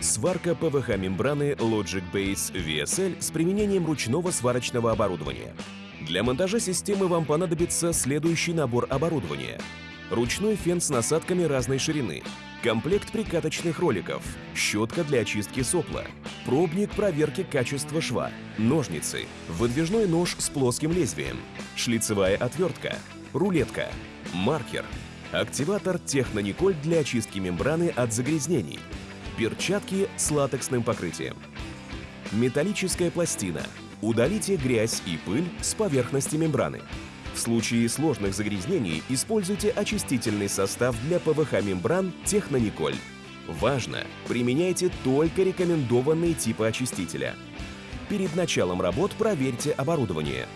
Сварка ПВХ-мембраны Logic Base VSL с применением ручного сварочного оборудования. Для монтажа системы вам понадобится следующий набор оборудования. Ручной фен с насадками разной ширины, комплект прикаточных роликов, щетка для очистки сопла, пробник проверки качества шва, ножницы, выдвижной нож с плоским лезвием, шлицевая отвертка, рулетка, маркер, активатор Технониколь для очистки мембраны от загрязнений, перчатки с латексным покрытием, металлическая пластина. Удалите грязь и пыль с поверхности мембраны. В случае сложных загрязнений используйте очистительный состав для ПВХ-мембран Технониколь. Важно! Применяйте только рекомендованные типы очистителя. Перед началом работ проверьте оборудование.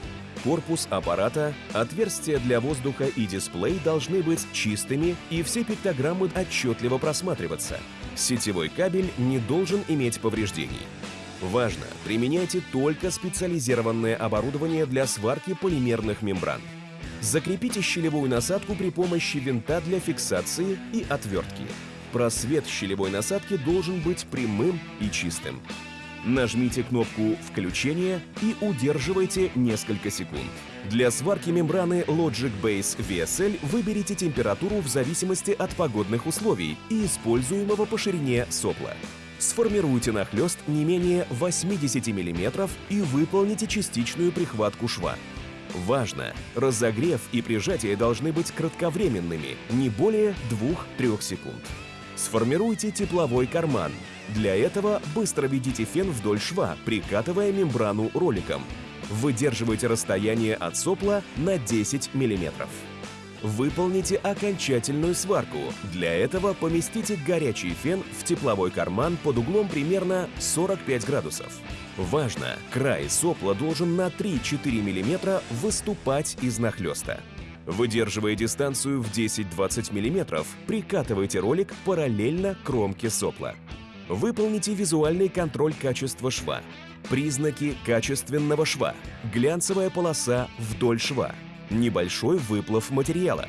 Корпус аппарата, отверстия для воздуха и дисплей должны быть чистыми и все пиктограммы отчетливо просматриваться. Сетевой кабель не должен иметь повреждений. Важно! Применяйте только специализированное оборудование для сварки полимерных мембран. Закрепите щелевую насадку при помощи винта для фиксации и отвертки. Просвет щелевой насадки должен быть прямым и чистым. Нажмите кнопку «Включение» и удерживайте несколько секунд. Для сварки мембраны Logic Base VSL выберите температуру в зависимости от погодных условий и используемого по ширине сопла. Сформируйте нахлест не менее 80 мм и выполните частичную прихватку шва. Важно! Разогрев и прижатие должны быть кратковременными, не более 2-3 секунд. Сформируйте тепловой карман. Для этого быстро введите фен вдоль шва, прикатывая мембрану роликом. Выдерживайте расстояние от сопла на 10 мм. Выполните окончательную сварку. Для этого поместите горячий фен в тепловой карман под углом примерно 45 градусов. Важно! Край сопла должен на 3-4 мм выступать из нахлеста. Выдерживая дистанцию в 10-20 мм, прикатывайте ролик параллельно кромке сопла. Выполните визуальный контроль качества шва. Признаки качественного шва. Глянцевая полоса вдоль шва. Небольшой выплав материала.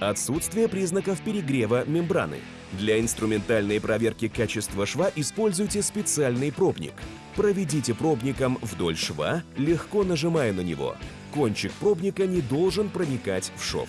Отсутствие признаков перегрева мембраны. Для инструментальной проверки качества шва используйте специальный пробник. Проведите пробником вдоль шва, легко нажимая на него. Кончик пробника не должен проникать в шов.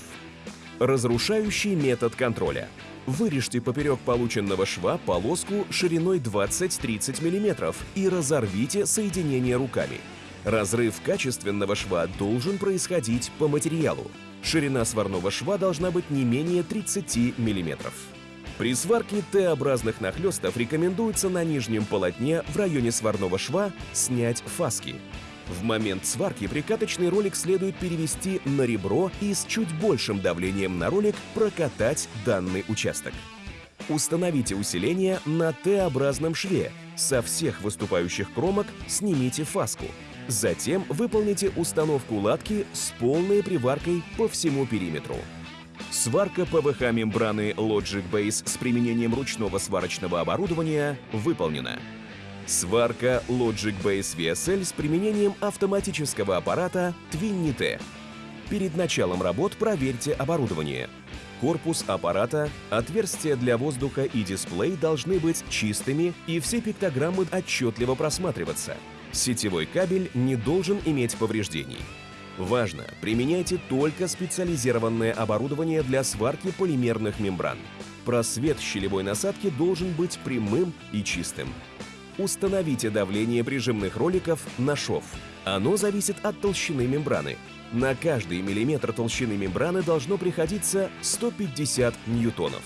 Разрушающий метод контроля. Вырежьте поперек полученного шва полоску шириной 20-30 мм и разорвите соединение руками. Разрыв качественного шва должен происходить по материалу. Ширина сварного шва должна быть не менее 30 мм. При сварке Т-образных нахлестов рекомендуется на нижнем полотне в районе сварного шва снять фаски. В момент сварки прикаточный ролик следует перевести на ребро и с чуть большим давлением на ролик прокатать данный участок. Установите усиление на Т-образном шве. Со всех выступающих кромок снимите фаску. Затем выполните установку латки с полной приваркой по всему периметру. Сварка ПВХ-мембраны Logic Base с применением ручного сварочного оборудования выполнена. Сварка Logic Base VSL с применением автоматического аппарата Twinny T. Перед началом работ проверьте оборудование. Корпус аппарата, отверстия для воздуха и дисплей должны быть чистыми и все пиктограммы отчетливо просматриваться. Сетевой кабель не должен иметь повреждений. Важно! Применяйте только специализированное оборудование для сварки полимерных мембран. Просвет щелевой насадки должен быть прямым и чистым. Установите давление прижимных роликов на шов. Оно зависит от толщины мембраны. На каждый миллиметр толщины мембраны должно приходиться 150 ньютонов.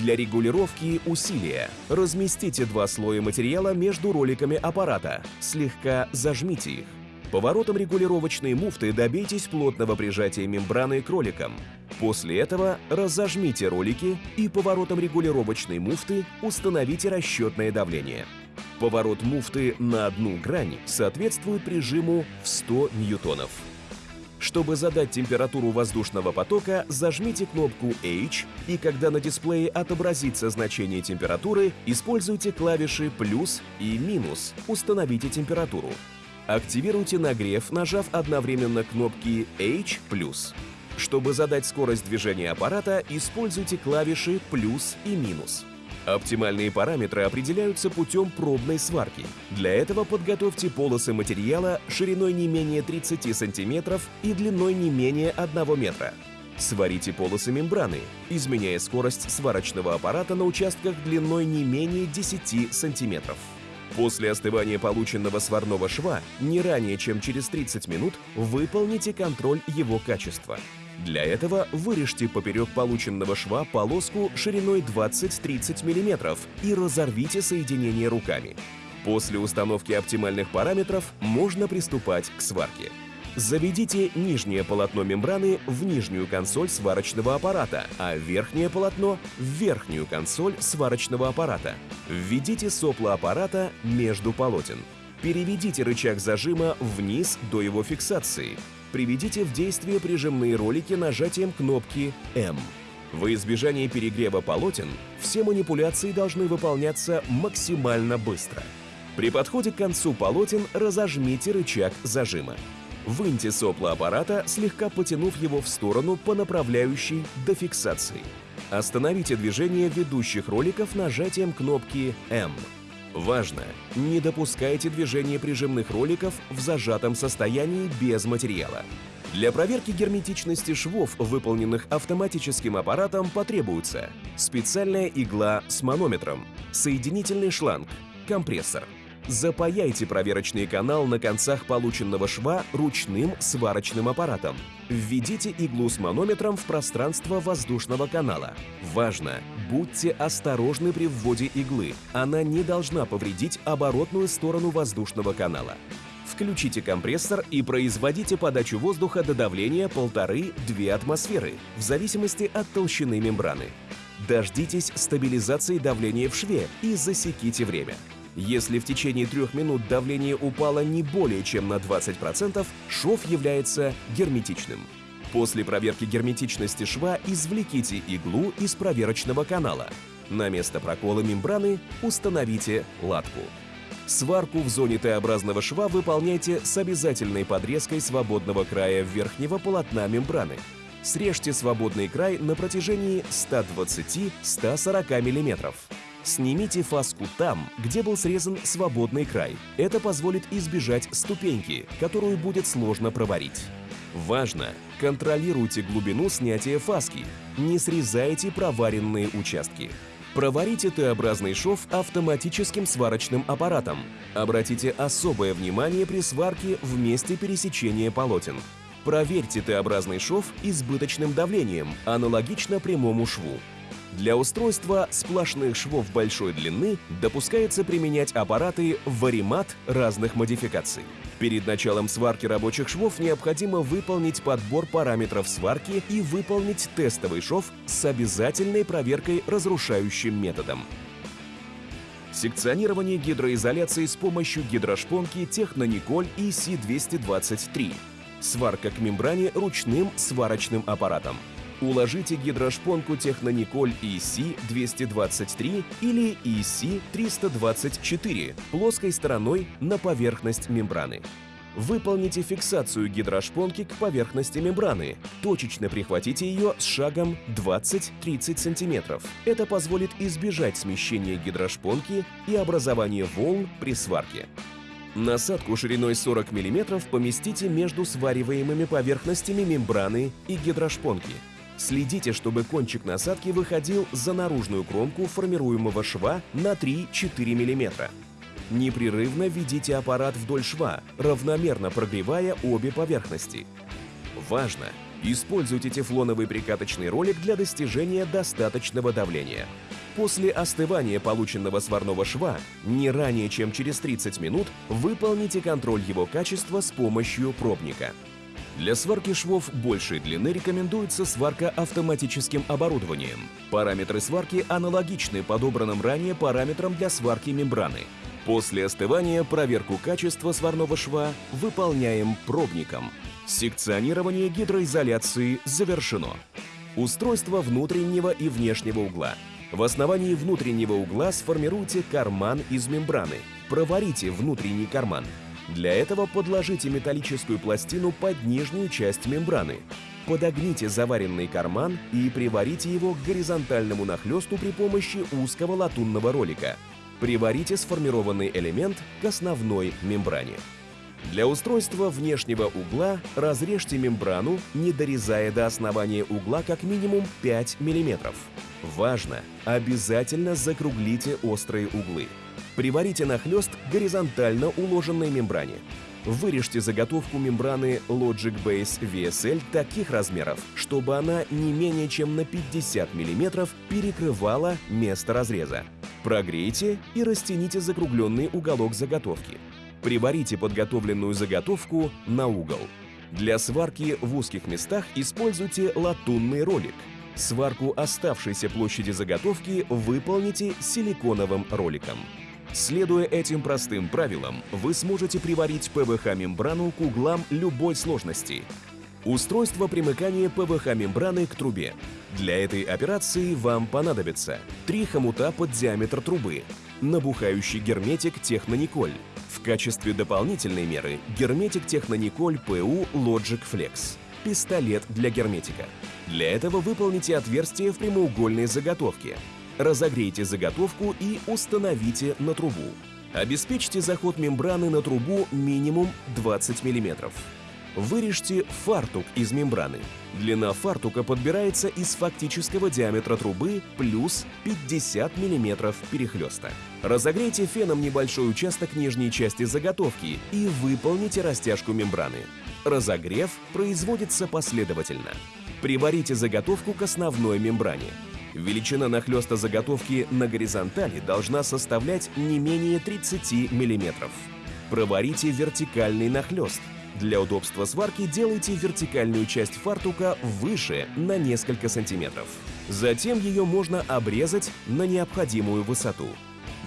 Для регулировки усилия разместите два слоя материала между роликами аппарата, слегка зажмите их. Поворотом регулировочной муфты добейтесь плотного прижатия мембраны к роликам. После этого разожмите ролики и поворотом регулировочной муфты установите расчетное давление. Поворот муфты на одну грань соответствует прижиму в 100 ньютонов. Чтобы задать температуру воздушного потока, зажмите кнопку H, и когда на дисплее отобразится значение температуры, используйте клавиши «плюс» и «минус», установите температуру. Активируйте нагрев, нажав одновременно кнопки H+. Чтобы задать скорость движения аппарата, используйте клавиши «плюс» и «минус». Оптимальные параметры определяются путем пробной сварки. Для этого подготовьте полосы материала шириной не менее 30 см и длиной не менее 1 метра. Сварите полосы мембраны, изменяя скорость сварочного аппарата на участках длиной не менее 10 см. После остывания полученного сварного шва не ранее, чем через 30 минут, выполните контроль его качества. Для этого вырежьте поперек полученного шва полоску шириной 20-30 мм и разорвите соединение руками. После установки оптимальных параметров можно приступать к сварке. Заведите нижнее полотно мембраны в нижнюю консоль сварочного аппарата, а верхнее полотно — в верхнюю консоль сварочного аппарата. Введите сопло аппарата между полотен. Переведите рычаг зажима вниз до его фиксации. Приведите в действие прижимные ролики нажатием кнопки «М». Во избежание перегрева полотен все манипуляции должны выполняться максимально быстро. При подходе к концу полотен разожмите рычаг зажима. Выньте сопло аппарата, слегка потянув его в сторону по направляющей до фиксации. Остановите движение ведущих роликов нажатием кнопки «М». Важно! Не допускайте движения прижимных роликов в зажатом состоянии без материала. Для проверки герметичности швов, выполненных автоматическим аппаратом, потребуется специальная игла с манометром, соединительный шланг, компрессор – Запаяйте проверочный канал на концах полученного шва ручным сварочным аппаратом. Введите иглу с манометром в пространство воздушного канала. Важно! Будьте осторожны при вводе иглы. Она не должна повредить оборотную сторону воздушного канала. Включите компрессор и производите подачу воздуха до давления 1,5-2 атмосферы, в зависимости от толщины мембраны. Дождитесь стабилизации давления в шве и засеките время. Если в течение трех минут давление упало не более чем на 20%, шов является герметичным. После проверки герметичности шва извлеките иглу из проверочного канала. На место прокола мембраны установите латку. Сварку в зоне Т-образного шва выполняйте с обязательной подрезкой свободного края верхнего полотна мембраны. Срежьте свободный край на протяжении 120-140 мм. Снимите фаску там, где был срезан свободный край. Это позволит избежать ступеньки, которую будет сложно проварить. Важно! Контролируйте глубину снятия фаски. Не срезайте проваренные участки. Проварите Т-образный шов автоматическим сварочным аппаратом. Обратите особое внимание при сварке в месте пересечения полотен. Проверьте Т-образный шов избыточным давлением, аналогично прямому шву. Для устройства сплошных швов большой длины допускается применять аппараты варимат разных модификаций. Перед началом сварки рабочих швов необходимо выполнить подбор параметров сварки и выполнить тестовый шов с обязательной проверкой разрушающим методом. Секционирование гидроизоляции с помощью гидрошпонки Технониколь EC223. Сварка к мембране ручным сварочным аппаратом. Уложите гидрошпонку Технониколь EC223 или EC324 плоской стороной на поверхность мембраны. Выполните фиксацию гидрошпонки к поверхности мембраны. Точечно прихватите ее с шагом 20-30 см. Это позволит избежать смещения гидрошпонки и образования волн при сварке. Насадку шириной 40 мм поместите между свариваемыми поверхностями мембраны и гидрошпонки. Следите, чтобы кончик насадки выходил за наружную кромку формируемого шва на 3-4 мм. Непрерывно ведите аппарат вдоль шва, равномерно прогревая обе поверхности. Важно! Используйте тефлоновый прикаточный ролик для достижения достаточного давления. После остывания полученного сварного шва, не ранее чем через 30 минут, выполните контроль его качества с помощью пробника. Для сварки швов большей длины рекомендуется сварка автоматическим оборудованием. Параметры сварки аналогичны подобранным ранее параметрам для сварки мембраны. После остывания проверку качества сварного шва выполняем пробником. Секционирование гидроизоляции завершено. Устройство внутреннего и внешнего угла. В основании внутреннего угла сформируйте карман из мембраны. Проварите внутренний карман. Для этого подложите металлическую пластину под нижнюю часть мембраны. Подогните заваренный карман и приварите его к горизонтальному нахлесту при помощи узкого латунного ролика. Приварите сформированный элемент к основной мембране. Для устройства внешнего угла разрежьте мембрану, не дорезая до основания угла как минимум 5 мм. Важно! Обязательно закруглите острые углы. Приварите нахлест горизонтально уложенной мембране. Вырежьте заготовку мембраны Logic Base VSL таких размеров, чтобы она не менее чем на 50 мм перекрывала место разреза. Прогрейте и растяните закругленный уголок заготовки. Приварите подготовленную заготовку на угол. Для сварки в узких местах используйте латунный ролик. Сварку оставшейся площади заготовки выполните силиконовым роликом. Следуя этим простым правилам, вы сможете приварить ПВХ-мембрану к углам любой сложности. Устройство примыкания ПВХ-мембраны к трубе. Для этой операции вам понадобится три хомута под диаметр трубы, набухающий герметик Технониколь. В качестве дополнительной меры герметик Технониколь ПУ Logic Flex. Пистолет для герметика. Для этого выполните отверстие в прямоугольной заготовке, Разогрейте заготовку и установите на трубу. Обеспечьте заход мембраны на трубу минимум 20 мм. Вырежьте фартук из мембраны. Длина фартука подбирается из фактического диаметра трубы плюс 50 мм перехлеста. Разогрейте феном небольшой участок нижней части заготовки и выполните растяжку мембраны. Разогрев производится последовательно. Приварите заготовку к основной мембране. Величина нахлеста заготовки на горизонтали должна составлять не менее 30 мм. Проварите вертикальный нахлест. Для удобства сварки делайте вертикальную часть фартука выше на несколько сантиметров. Затем ее можно обрезать на необходимую высоту.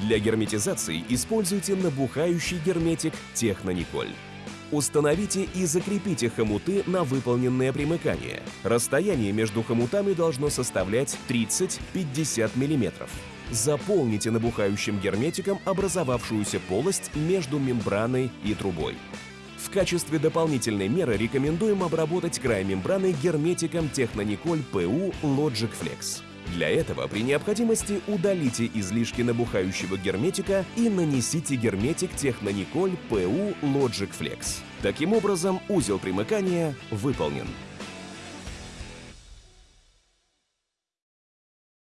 Для герметизации используйте набухающий герметик Технониколь. Установите и закрепите хомуты на выполненное примыкание. Расстояние между хомутами должно составлять 30-50 мм. Заполните набухающим герметиком образовавшуюся полость между мембраной и трубой. В качестве дополнительной меры рекомендуем обработать край мембраны герметиком Технониколь PU Logic Flex. Для этого при необходимости удалите излишки набухающего герметика и нанесите герметик Технониколь PU Logic Flex. Таким образом, узел примыкания выполнен.